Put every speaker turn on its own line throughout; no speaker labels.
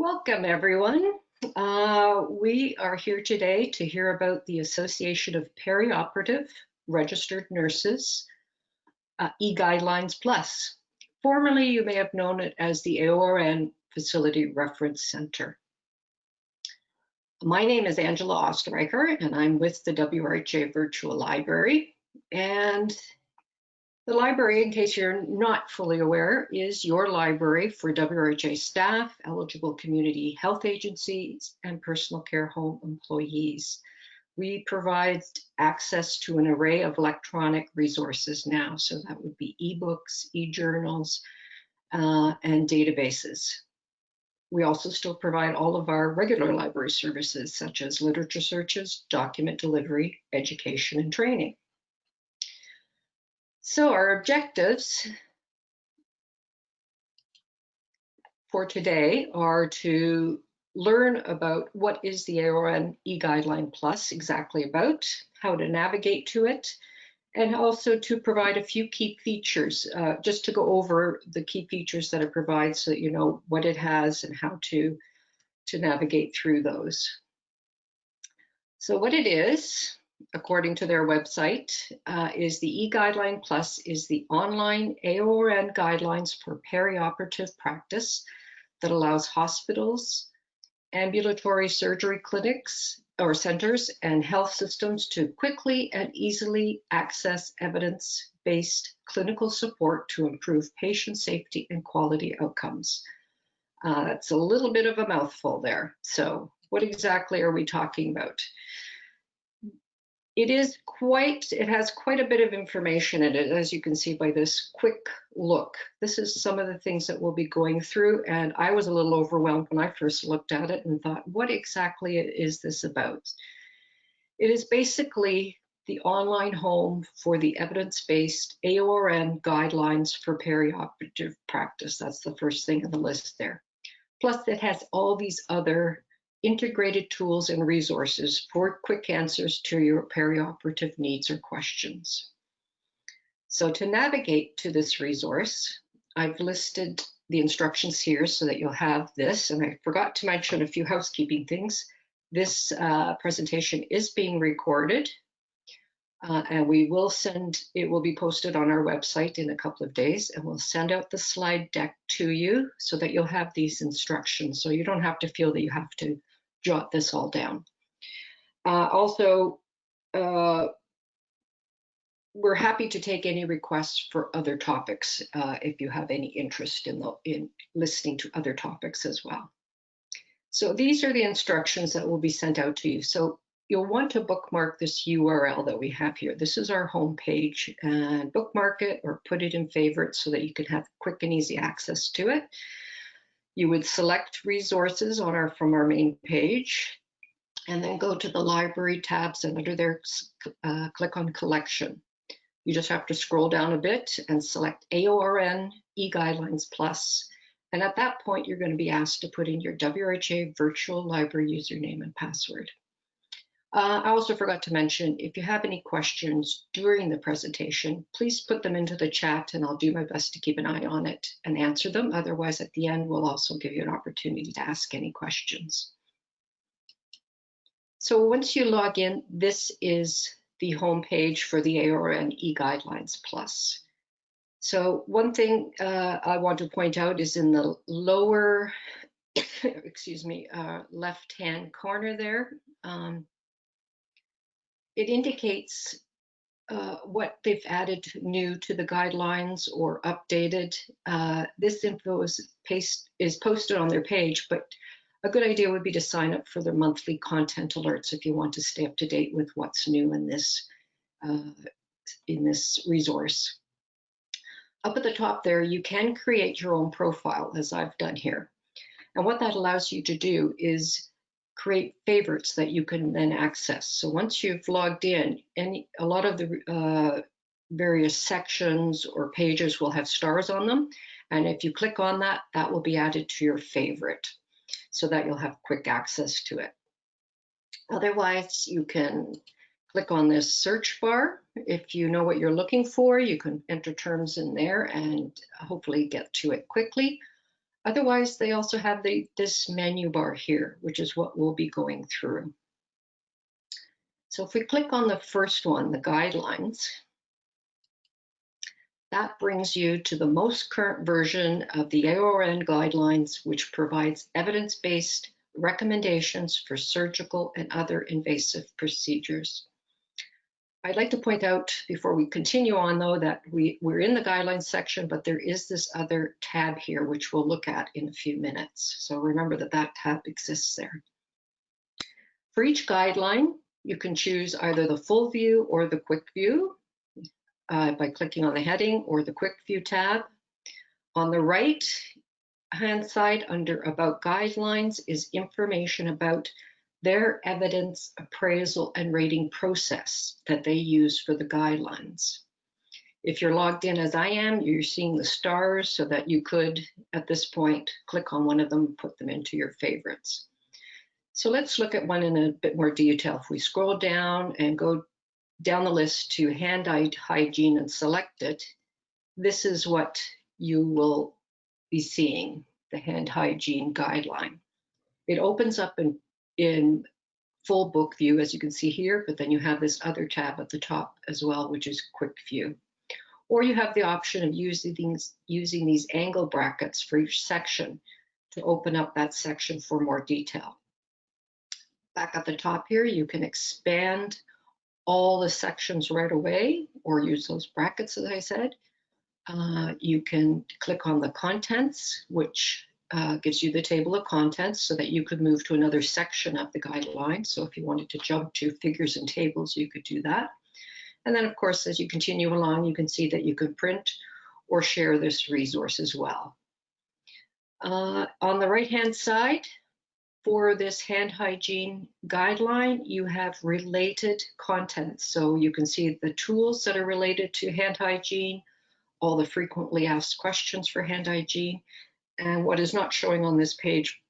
Welcome, everyone. Uh, we are here today to hear about the Association of Perioperative Registered Nurses, uh, e-Guidelines Plus. Formerly, you may have known it as the AORN Facility Reference Center. My name is Angela Osterreicher, and I'm with the WRHA Virtual Library. And the library, in case you're not fully aware, is your library for WRHA staff, eligible community health agencies, and personal care home employees. We provide access to an array of electronic resources now, so that would be ebooks, e-journals, uh, and databases. We also still provide all of our regular library services, such as literature searches, document delivery, education, and training. So our objectives for today are to learn about what is the AORN e-Guideline Plus exactly about, how to navigate to it, and also to provide a few key features, uh, just to go over the key features that it provides so that you know what it has and how to, to navigate through those. So what it is, according to their website, uh, is the e-Guideline Plus is the online AORN guidelines for perioperative practice that allows hospitals, ambulatory surgery clinics or centers, and health systems to quickly and easily access evidence-based clinical support to improve patient safety and quality outcomes. Uh, that's a little bit of a mouthful there. So what exactly are we talking about? It is quite, it has quite a bit of information in it, as you can see by this quick look. This is some of the things that we'll be going through, and I was a little overwhelmed when I first looked at it and thought, what exactly is this about? It is basically the online home for the evidence-based AORN guidelines for perioperative practice. That's the first thing on the list there. Plus, it has all these other integrated tools and resources for quick answers to your perioperative needs or questions. So to navigate to this resource, I've listed the instructions here so that you'll have this. And I forgot to mention a few housekeeping things. This uh, presentation is being recorded uh, and we will send, it will be posted on our website in a couple of days and we'll send out the slide deck to you so that you'll have these instructions. So you don't have to feel that you have to jot this all down. Uh, also, uh, we're happy to take any requests for other topics uh, if you have any interest in, the, in listening to other topics as well. So these are the instructions that will be sent out to you. So you'll want to bookmark this URL that we have here. This is our home page and bookmark it or put it in favorites so that you can have quick and easy access to it. You would select resources on our from our main page and then go to the library tabs and under there uh, click on collection. You just have to scroll down a bit and select AORN eGuidelines Plus. And at that point, you're going to be asked to put in your WHA virtual library username and password. Uh, I also forgot to mention, if you have any questions during the presentation, please put them into the chat and I'll do my best to keep an eye on it and answer them. Otherwise, at the end, we'll also give you an opportunity to ask any questions. So once you log in, this is the home page for the AORN e-Guidelines Plus. So one thing uh, I want to point out is in the lower, excuse me, uh, left-hand corner there, um, it indicates uh, what they've added new to the guidelines or updated. Uh, this info is, paste, is posted on their page, but a good idea would be to sign up for their monthly content alerts if you want to stay up to date with what's new in this, uh, in this resource. Up at the top there, you can create your own profile as I've done here. And what that allows you to do is create favorites that you can then access. So once you've logged in, any a lot of the uh, various sections or pages will have stars on them. And if you click on that, that will be added to your favorite so that you'll have quick access to it. Otherwise, you can click on this search bar. If you know what you're looking for, you can enter terms in there and hopefully get to it quickly. Otherwise, they also have the, this menu bar here, which is what we'll be going through. So if we click on the first one, the guidelines, that brings you to the most current version of the AORN guidelines, which provides evidence-based recommendations for surgical and other invasive procedures. I'd like to point out before we continue on though that we, we're in the guidelines section, but there is this other tab here, which we'll look at in a few minutes. So remember that that tab exists there. For each guideline, you can choose either the full view or the quick view uh, by clicking on the heading or the quick view tab. On the right hand side under about guidelines is information about their evidence appraisal and rating process that they use for the guidelines. If you're logged in as I am, you're seeing the stars so that you could, at this point, click on one of them, put them into your favorites. So let's look at one in a bit more detail. If we scroll down and go down the list to hand hygiene and select it, this is what you will be seeing, the hand hygiene guideline. It opens up in in full book view, as you can see here, but then you have this other tab at the top as well, which is quick view. Or you have the option of using these, using these angle brackets for each section to open up that section for more detail. Back at the top here, you can expand all the sections right away or use those brackets, as I said. Uh, you can click on the contents, which uh, gives you the table of contents so that you could move to another section of the guideline. So if you wanted to jump to figures and tables, you could do that. And then of course, as you continue along, you can see that you can print or share this resource as well. Uh, on the right-hand side, for this hand hygiene guideline, you have related content. So you can see the tools that are related to hand hygiene, all the frequently asked questions for hand hygiene, and what is not showing on this page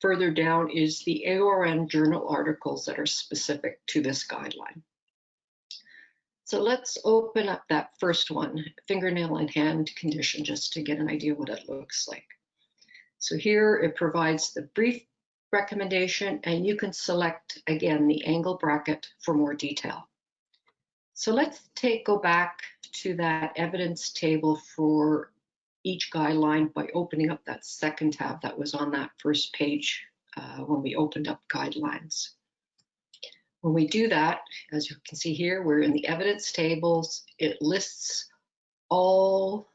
further down is the AORN journal articles that are specific to this guideline. So let's open up that first one, fingernail and hand condition, just to get an idea what it looks like. So here it provides the brief recommendation and you can select again the angle bracket for more detail. So let's take go back to that evidence table for each guideline by opening up that second tab that was on that first page uh, when we opened up guidelines. When we do that, as you can see here, we're in the evidence tables. It lists all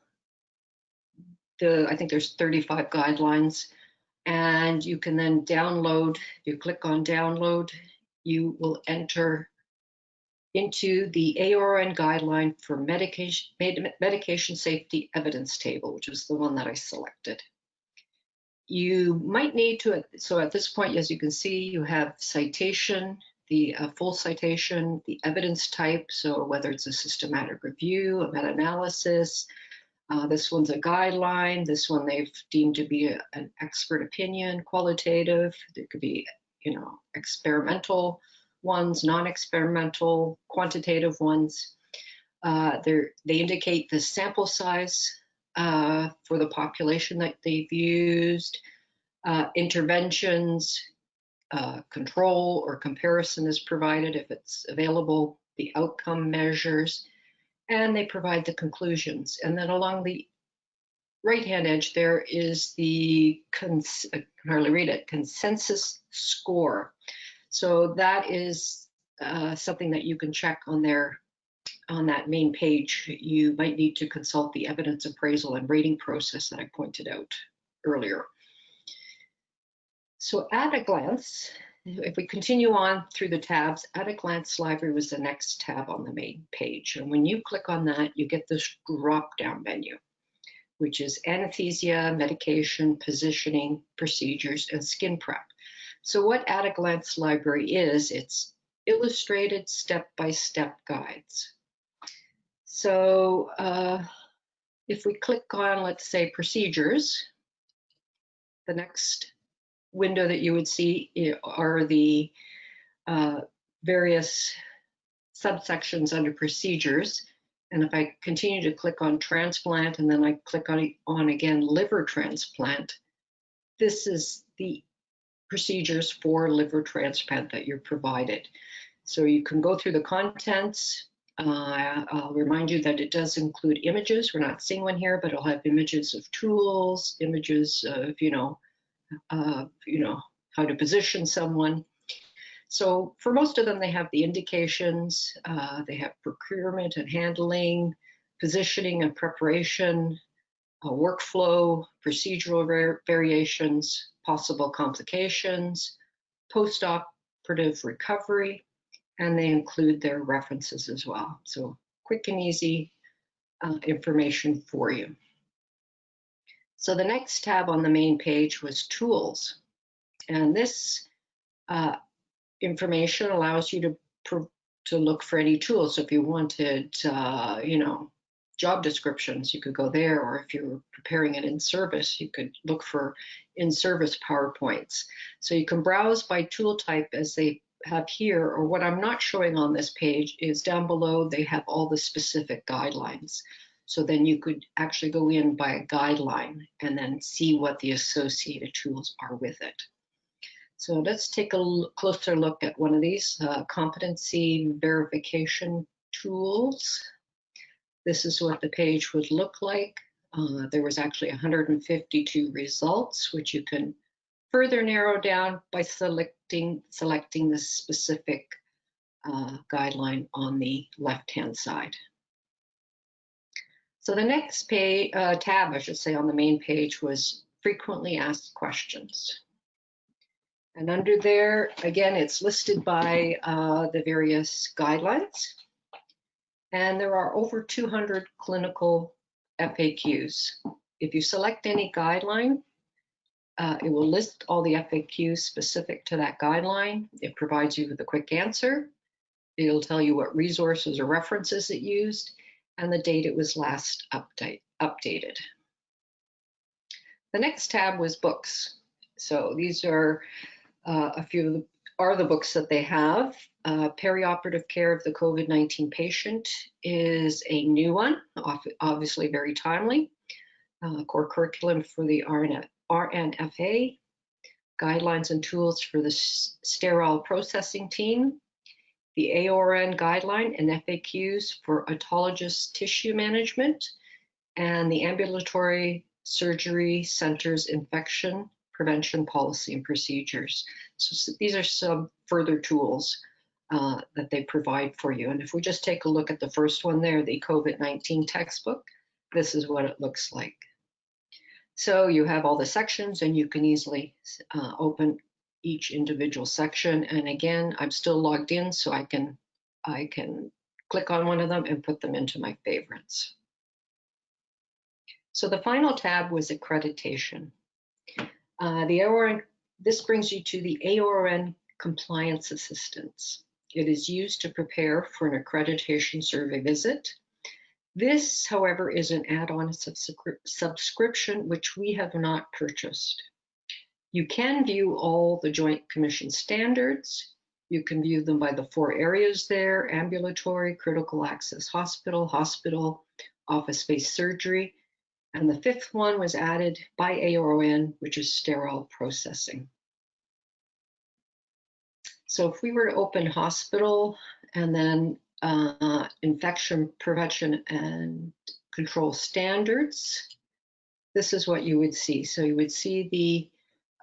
the, I think there's 35 guidelines, and you can then download, you click on download, you will enter into the AORN guideline for medication, medication safety evidence table, which is the one that I selected. You might need to, so at this point, as you can see, you have citation, the uh, full citation, the evidence type, so whether it's a systematic review, a meta-analysis, uh, this one's a guideline, this one they've deemed to be a, an expert opinion, qualitative, it could be, you know, experimental, ones, non-experimental, quantitative ones. Uh, they indicate the sample size uh, for the population that they've used, uh, interventions, uh, control or comparison is provided if it's available, the outcome measures, and they provide the conclusions. And then along the right-hand edge, there is the, I can hardly read it, consensus score. So that is uh, something that you can check on there on that main page. You might need to consult the evidence appraisal and rating process that I pointed out earlier. So at a glance, if we continue on through the tabs, at a glance library was the next tab on the main page. And when you click on that, you get this drop down menu, which is anesthesia, medication, positioning, procedures, and skin prep. So what At a Glance Library is, it's illustrated step-by-step -step guides. So uh, if we click on, let's say, procedures, the next window that you would see are the uh, various subsections under procedures. And if I continue to click on transplant and then I click on, on again liver transplant, this is the procedures for liver transplant that you're provided. So you can go through the contents. Uh, I'll remind you that it does include images. We're not seeing one here, but it'll have images of tools, images of, you know, uh, you know, how to position someone. So for most of them, they have the indications, uh, they have procurement and handling, positioning and preparation, workflow, procedural variations, possible complications, post-operative recovery, and they include their references as well. So quick and easy uh, information for you. So the next tab on the main page was tools. And this uh, information allows you to to look for any tools. So if you wanted, uh, you know, job descriptions, you could go there, or if you're preparing an in-service, you could look for in-service PowerPoints. So you can browse by tool type as they have here, or what I'm not showing on this page is down below, they have all the specific guidelines. So then you could actually go in by a guideline and then see what the associated tools are with it. So let's take a closer look at one of these uh, competency verification tools. This is what the page would look like. Uh, there was actually 152 results, which you can further narrow down by selecting, selecting the specific uh, guideline on the left-hand side. So the next uh, tab, I should say, on the main page was frequently asked questions. And under there, again, it's listed by uh, the various guidelines. And there are over 200 clinical FAQs. If you select any guideline, uh, it will list all the FAQs specific to that guideline. It provides you with a quick answer. It'll tell you what resources or references it used and the date it was last update, updated. The next tab was books. So these are uh, a few of the, are the books that they have. Uh, Perioperative Care of the COVID-19 Patient is a new one, obviously very timely. Uh, core curriculum for the RN, RNFA, guidelines and tools for the sterile processing team, the AORN guideline and FAQs for autologous tissue management, and the ambulatory surgery centers infection prevention policy and procedures. So, these are some further tools uh, that they provide for you. And if we just take a look at the first one there, the COVID-19 textbook, this is what it looks like. So you have all the sections and you can easily uh, open each individual section. And again, I'm still logged in so I can, I can click on one of them and put them into my favorites. So the final tab was accreditation. Uh, the AORN, this brings you to the AORN Compliance Assistance. It is used to prepare for an accreditation survey visit. This, however, is an add-on subscription which we have not purchased. You can view all the Joint Commission standards. You can view them by the four areas there, ambulatory, critical access hospital, hospital, office-based surgery, and the fifth one was added by AORN, which is sterile processing. So if we were to open hospital and then uh, infection prevention and control standards, this is what you would see. So you would see the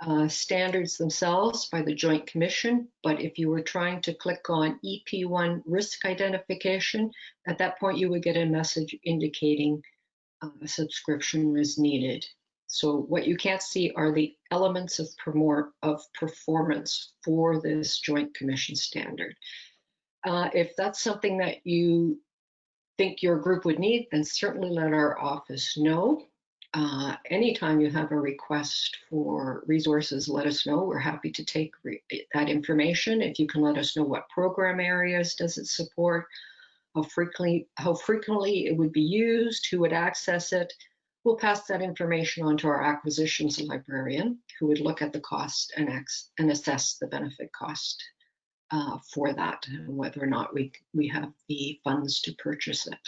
uh, standards themselves by the Joint Commission, but if you were trying to click on EP1 risk identification, at that point you would get a message indicating uh, a subscription was needed. So what you can't see are the elements of, of performance for this Joint Commission standard. Uh, if that's something that you think your group would need, then certainly let our office know. Uh, anytime you have a request for resources, let us know. We're happy to take that information. If you can let us know what program areas does it support, how frequently, how frequently it would be used, who would access it. We'll pass that information on to our acquisitions librarian, who would look at the cost and, and assess the benefit cost uh, for that, and whether or not we, we have the funds to purchase it.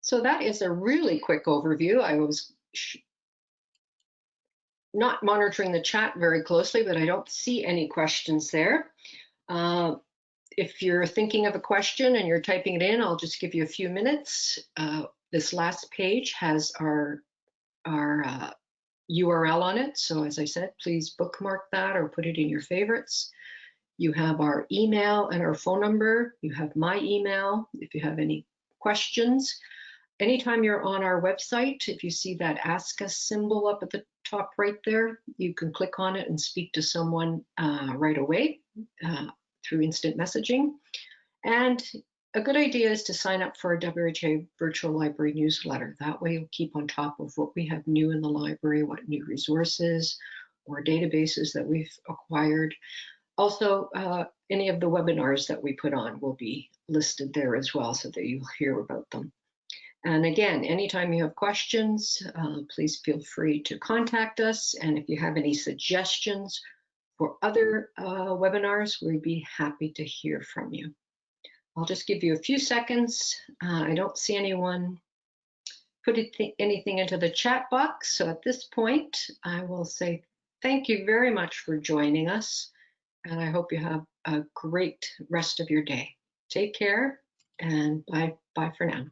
So that is a really quick overview. I was not monitoring the chat very closely, but I don't see any questions there. Uh, if you're thinking of a question and you're typing it in, I'll just give you a few minutes. Uh, this last page has our, our uh, URL on it. So as I said, please bookmark that or put it in your favorites. You have our email and our phone number. You have my email if you have any questions. Anytime you're on our website, if you see that ask us symbol up at the top right there, you can click on it and speak to someone uh, right away uh, through instant messaging. And a good idea is to sign up for a WHA virtual library newsletter. That way you'll keep on top of what we have new in the library, what new resources or databases that we've acquired. Also, uh, any of the webinars that we put on will be listed there as well so that you'll hear about them. And again, anytime you have questions, uh, please feel free to contact us. And if you have any suggestions for other uh, webinars, we'd be happy to hear from you. I'll just give you a few seconds. Uh, I don't see anyone put anything into the chat box. So at this point, I will say thank you very much for joining us. And I hope you have a great rest of your day. Take care and bye, bye for now.